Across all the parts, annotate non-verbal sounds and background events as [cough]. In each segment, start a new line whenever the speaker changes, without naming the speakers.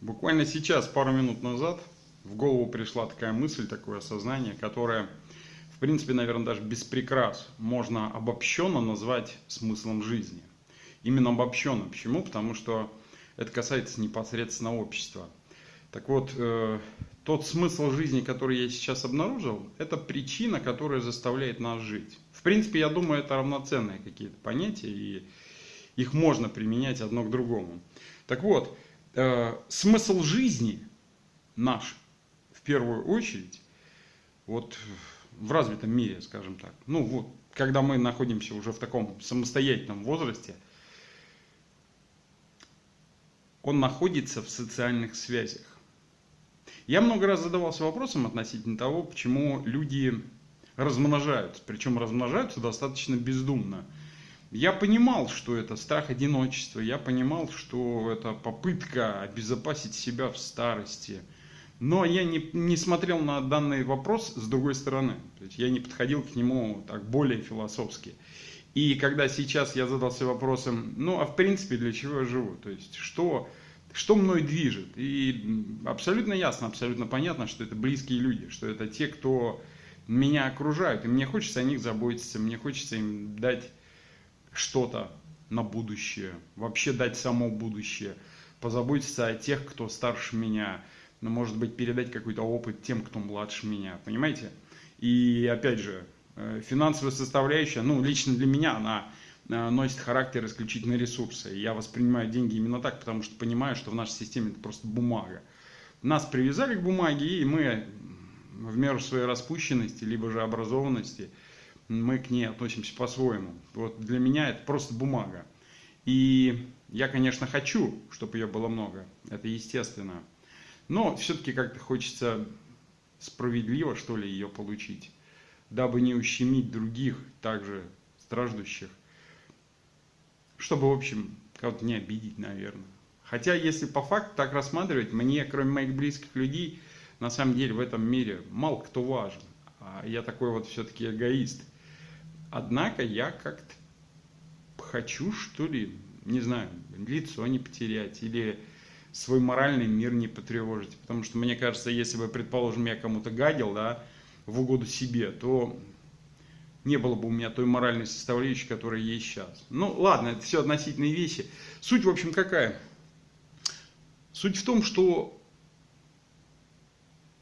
Буквально сейчас, пару минут назад, в голову пришла такая мысль, такое осознание, которое, в принципе, наверное, даже без прикрас можно обобщенно назвать смыслом жизни. Именно обобщенно. Почему? Потому что это касается непосредственно общества. Так вот, э, тот смысл жизни, который я сейчас обнаружил, это причина, которая заставляет нас жить. В принципе, я думаю, это равноценные какие-то понятия, и их можно применять одно к другому. Так вот, э, смысл жизни наш, в первую очередь, вот в развитом мире, скажем так, ну вот, когда мы находимся уже в таком самостоятельном возрасте, он находится в социальных связях. Я много раз задавался вопросом относительно того, почему люди размножаются, причем размножаются достаточно бездумно. Я понимал, что это страх одиночества, я понимал, что это попытка обезопасить себя в старости. Но я не, не смотрел на данный вопрос с другой стороны. То есть я не подходил к нему так более философски. И когда сейчас я задался вопросом, ну а в принципе для чего я живу? То есть что, что мной движет? И абсолютно ясно, абсолютно понятно, что это близкие люди, что это те, кто меня окружают. И мне хочется о них заботиться, мне хочется им дать что-то на будущее, вообще дать само будущее, позаботиться о тех, кто старше меня, ну, может быть, передать какой-то опыт тем, кто младше меня, понимаете? И опять же, э, финансовая составляющая, ну, лично для меня она э, носит характер исключительно ресурса. Я воспринимаю деньги именно так, потому что понимаю, что в нашей системе это просто бумага. Нас привязали к бумаге, и мы в меру своей распущенности, либо же образованности – мы к ней относимся по-своему. Вот для меня это просто бумага. И я, конечно, хочу, чтобы ее было много, это естественно. Но все-таки как-то хочется справедливо, что ли, ее получить, дабы не ущемить других, также страждущих, чтобы, в общем, кого-то не обидеть, наверное. Хотя, если по факту так рассматривать, мне, кроме моих близких людей, на самом деле в этом мире мало кто важен. А я такой вот все-таки эгоист – Однако я как-то хочу, что ли, не знаю, лицо не потерять или свой моральный мир не потревожить. Потому что мне кажется, если бы, предположим, я кому-то гадил, да, в угоду себе, то не было бы у меня той моральной составляющей, которая есть сейчас. Ну, ладно, это все относительные вещи. Суть, в общем, какая? Суть в том, что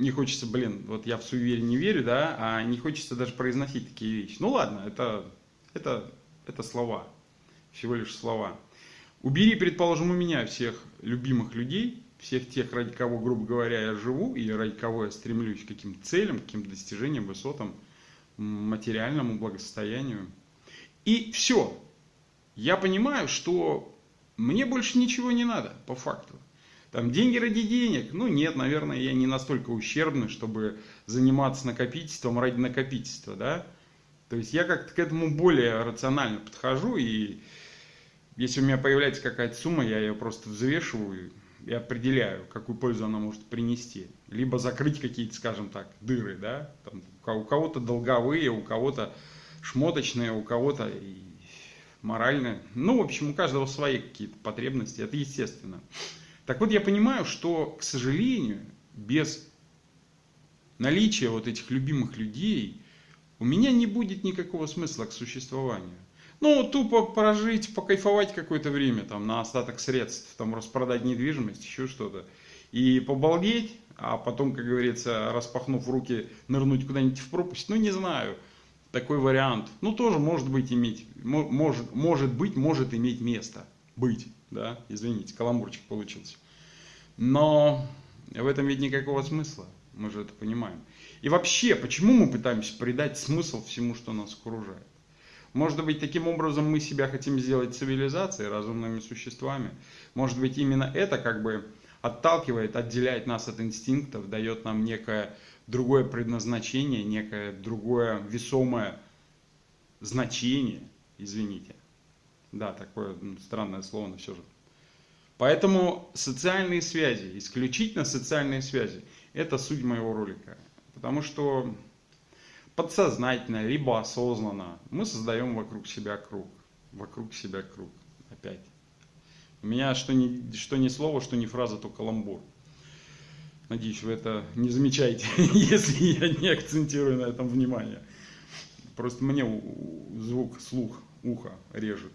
не хочется, блин, вот я в суеверие не верю, да, а не хочется даже произносить такие вещи. Ну ладно, это, это, это слова, всего лишь слова. Убери, предположим, у меня всех любимых людей, всех тех, ради кого, грубо говоря, я живу, и ради кого я стремлюсь к каким-то целям, к каким-то достижениям, высотам, материальному благосостоянию. И все. Я понимаю, что мне больше ничего не надо, по факту. Там деньги ради денег? Ну нет, наверное, я не настолько ущербный, чтобы заниматься накопительством ради накопительства, да. То есть я как-то к этому более рационально подхожу, и если у меня появляется какая-то сумма, я ее просто взвешиваю и определяю, какую пользу она может принести. Либо закрыть какие-то, скажем так, дыры, да. Там, у кого-то долговые, у кого-то шмоточные, у кого-то моральные. Ну, в общем, у каждого свои какие-то потребности, это естественно. Так вот, я понимаю, что, к сожалению, без наличия вот этих любимых людей у меня не будет никакого смысла к существованию. Ну, тупо прожить, покайфовать какое-то время, там, на остаток средств, там, распродать недвижимость, еще что-то. И побалдеть, а потом, как говорится, распахнув руки, нырнуть куда-нибудь в пропасть, ну, не знаю, такой вариант. Ну, тоже может быть иметь, может, может быть, может иметь место быть да, извините, каламбурчик получился. Но в этом ведь никакого смысла, мы же это понимаем. И вообще, почему мы пытаемся придать смысл всему, что нас окружает? Может быть, таким образом мы себя хотим сделать цивилизацией, разумными существами. Может быть, именно это как бы отталкивает, отделяет нас от инстинктов, дает нам некое другое предназначение, некое другое весомое значение, извините. Да, такое странное слово, но все же. Поэтому социальные связи, исключительно социальные связи, это суть моего ролика. Потому что подсознательно, либо осознанно мы создаем вокруг себя круг. Вокруг себя круг. Опять. У меня что ни, что ни слово, что ни фраза, то каламбур. Надеюсь, вы это не замечаете, [laughs] если я не акцентирую на этом внимание. Просто мне звук, слух, ухо режет.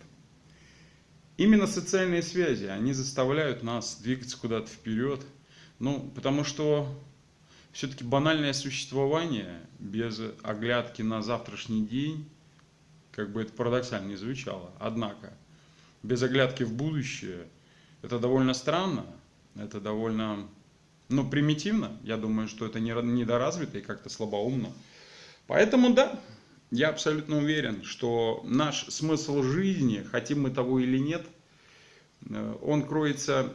Именно социальные связи, они заставляют нас двигаться куда-то вперед. Ну, потому что все-таки банальное существование без оглядки на завтрашний день, как бы это парадоксально не звучало, однако, без оглядки в будущее, это довольно странно, это довольно, ну, примитивно. Я думаю, что это недоразвито и как-то слабоумно. Поэтому, да, я абсолютно уверен, что наш смысл жизни, хотим мы того или нет, э, он кроется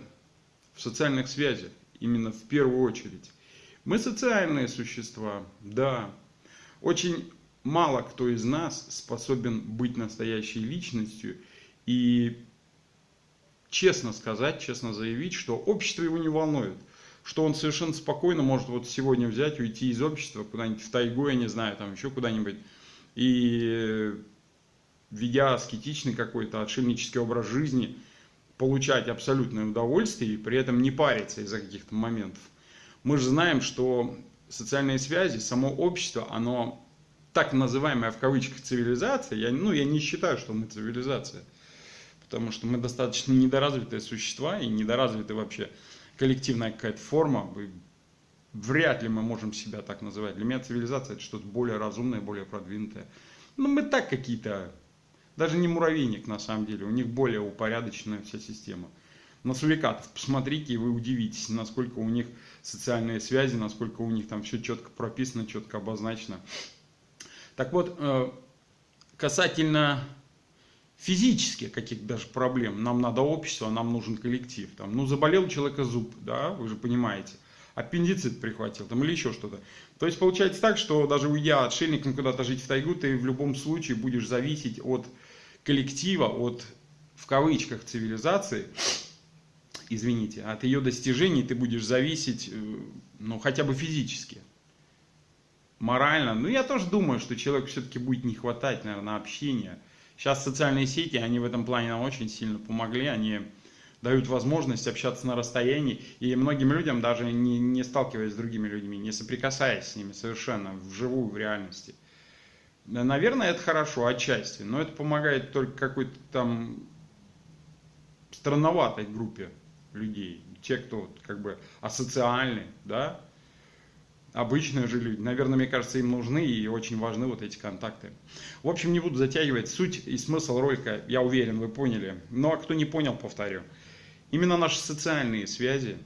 в социальных связях, именно в первую очередь. Мы социальные существа, да. Очень мало кто из нас способен быть настоящей личностью и честно сказать, честно заявить, что общество его не волнует. Что он совершенно спокойно может вот сегодня взять, уйти из общества куда-нибудь в тайгу, я не знаю, там еще куда-нибудь и ведя аскетичный какой-то отшельнический образ жизни, получать абсолютное удовольствие и при этом не париться из-за каких-то моментов. Мы же знаем, что социальные связи, само общество, оно так называемая в кавычках цивилизация, я, ну, я не считаю, что мы цивилизация, потому что мы достаточно недоразвитые существа и недоразвиты вообще коллективная какая-то форма, вряд ли мы можем себя так называть. Для меня цивилизация это что-то более разумное, более продвинутое. Ну, мы так какие-то, даже не муравейник на самом деле, у них более упорядоченная вся система. На сурикатов посмотрите, и вы удивитесь, насколько у них социальные связи, насколько у них там все четко прописано, четко обозначено. Так вот, э, касательно физических каких-то даже проблем, нам надо общество, нам нужен коллектив. Там, ну, заболел у человека зуб, да, вы же понимаете аппендицит прихватил там, или еще что-то. То есть получается так, что даже уйдя отшельником куда-то жить в тайгу, ты в любом случае будешь зависеть от коллектива, от, в кавычках, цивилизации, извините, от ее достижений ты будешь зависеть, э, ну, хотя бы физически. Морально. Ну, я тоже думаю, что человеку все-таки будет не хватать, наверное, общения. Сейчас социальные сети, они в этом плане нам очень сильно помогли. Они дают возможность общаться на расстоянии, и многим людям, даже не, не сталкиваясь с другими людьми, не соприкасаясь с ними совершенно вживую, в реальности. Наверное, это хорошо отчасти, но это помогает только какой-то там странноватой группе людей. Те, кто как бы асоциальны, да, обычные же люди. Наверное, мне кажется, им нужны и очень важны вот эти контакты. В общем, не буду затягивать. Суть и смысл ролика, я уверен, вы поняли. Ну а кто не понял, повторю. Именно наши социальные связи,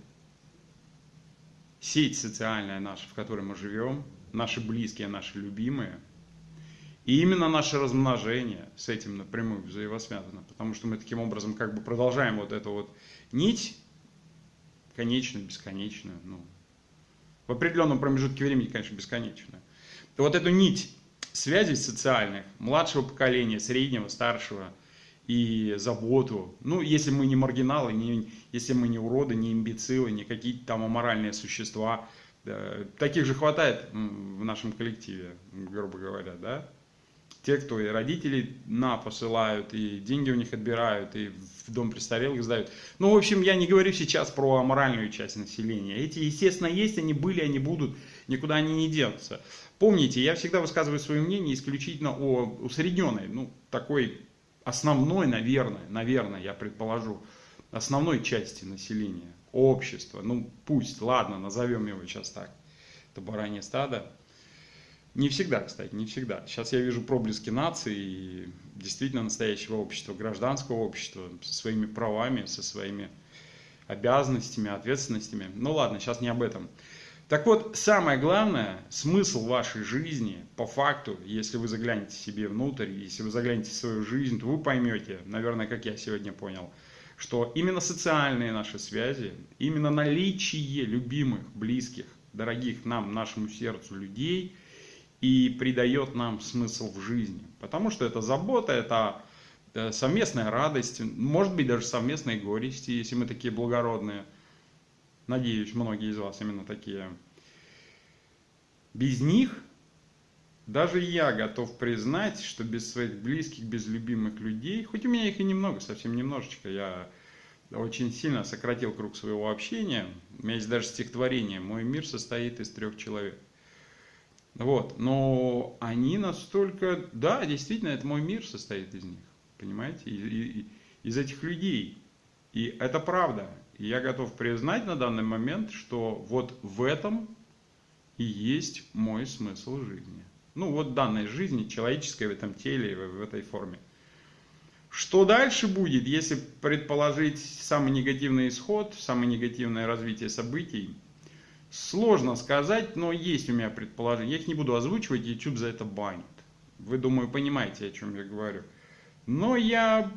сеть социальная наша, в которой мы живем, наши близкие, наши любимые, и именно наше размножение с этим напрямую взаимосвязано, потому что мы таким образом как бы продолжаем вот эту вот нить, конечную, бесконечную, ну, в определенном промежутке времени, конечно, бесконечную. То вот эту нить связей социальных, младшего поколения, среднего, старшего – и заботу. Ну, если мы не маргиналы, не, если мы не уроды, не имбецилы, не какие-то там аморальные существа. Да, таких же хватает в нашем коллективе, грубо говоря, да. Те, кто и родители на посылают, и деньги у них отбирают, и в дом престарелых сдают. Ну, в общем, я не говорю сейчас про аморальную часть населения. Эти, естественно, есть, они были, они будут, никуда они не денутся. Помните, я всегда высказываю свое мнение исключительно о усредненной, ну, такой основной, наверное, наверное, я предположу, основной части населения, общества, ну пусть, ладно, назовем его сейчас так, это баранье стадо. Не всегда, кстати, не всегда. Сейчас я вижу проблески нации и действительно настоящего общества, гражданского общества со своими правами, со своими обязанностями, ответственностями. Ну ладно, сейчас не об этом. Так вот, самое главное, смысл вашей жизни, по факту, если вы заглянете себе внутрь, если вы заглянете в свою жизнь, то вы поймете, наверное, как я сегодня понял, что именно социальные наши связи, именно наличие любимых, близких, дорогих нам, нашему сердцу людей и придает нам смысл в жизни. Потому что это забота, это э, совместная радость, может быть даже совместные горести, если мы такие благородные – Надеюсь, многие из вас именно такие. Без них даже я готов признать, что без своих близких, без любимых людей, хоть у меня их и немного, совсем немножечко, я очень сильно сократил круг своего общения. У меня есть даже стихотворение «Мой мир состоит из трех человек». Вот, но они настолько, да, действительно, это мой мир состоит из них, понимаете, из, из, этих людей. И это правда. Я готов признать на данный момент, что вот в этом и есть мой смысл жизни. Ну вот данной жизни, человеческой в этом теле, в этой форме. Что дальше будет, если предположить самый негативный исход, самое негативное развитие событий? Сложно сказать, но есть у меня предположение. Я их не буду озвучивать, YouTube за это банит. Вы, думаю, понимаете, о чем я говорю. Но я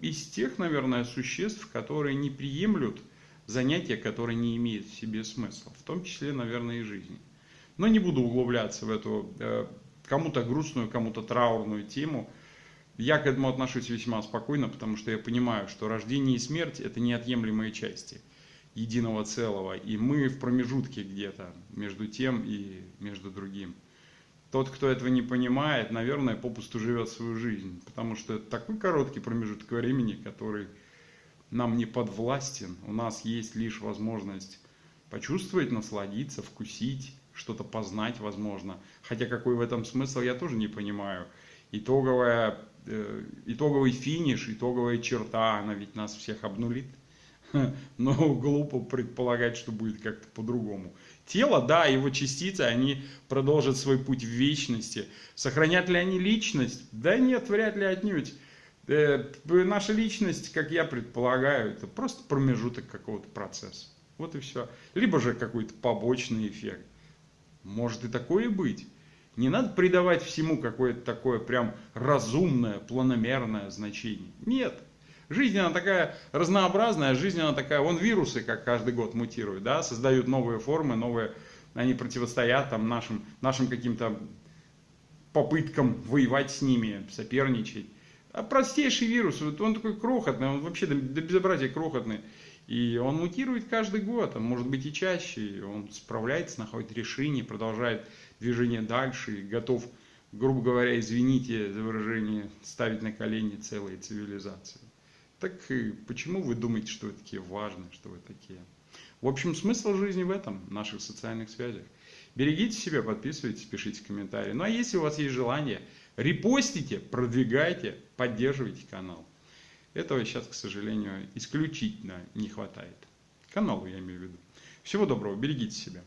из тех, наверное, существ, которые не приемлют занятия, которые не имеют в себе смысла. В том числе, наверное, и жизни. Но не буду углубляться в эту э, кому-то грустную, кому-то траурную тему. Я к этому отношусь весьма спокойно, потому что я понимаю, что рождение и смерть – это неотъемлемые части единого целого. И мы в промежутке где-то между тем и между другим. Тот, кто этого не понимает, наверное, попусту живет свою жизнь, потому что это такой короткий промежуток времени, который нам не подвластен. У нас есть лишь возможность почувствовать, насладиться, вкусить, что-то познать, возможно. Хотя какой в этом смысл, я тоже не понимаю. Итоговая, э, итоговый финиш, итоговая черта, она ведь нас всех обнулит. [laughs] Но глупо предполагать, что будет как-то по-другому. Тело, да, его частицы, они продолжат свой путь в вечности. Сохранят ли они личность? Да нет, вряд ли отнюдь. Э, наша личность, как я предполагаю, это просто промежуток какого-то процесса. Вот и все. Либо же какой-то побочный эффект. Может и такое быть. Не надо придавать всему какое-то такое прям разумное, планомерное значение. Нет. Жизнь она такая разнообразная, жизнь она такая, вон вирусы, как каждый год мутируют, да, создают новые формы, новые, они противостоят там нашим, нашим каким-то попыткам воевать с ними, соперничать. А простейший вирус, вот он такой крохотный, он вообще до, до безобразия крохотный. И он мутирует каждый год, а может быть и чаще. Он справляется, находит решение, продолжает движение дальше и готов, грубо говоря, извините за выражение, ставить на колени целые цивилизации. Так почему вы думаете, что вы такие важные, что вы такие? В общем, смысл жизни в этом, в наших социальных связях. Берегите себя, подписывайтесь, пишите комментарии. Ну а если у вас есть желание, репостите, продвигайте, поддерживайте канал. Этого сейчас, к сожалению, исключительно не хватает. Каналу я имею в виду. Всего доброго, берегите себя.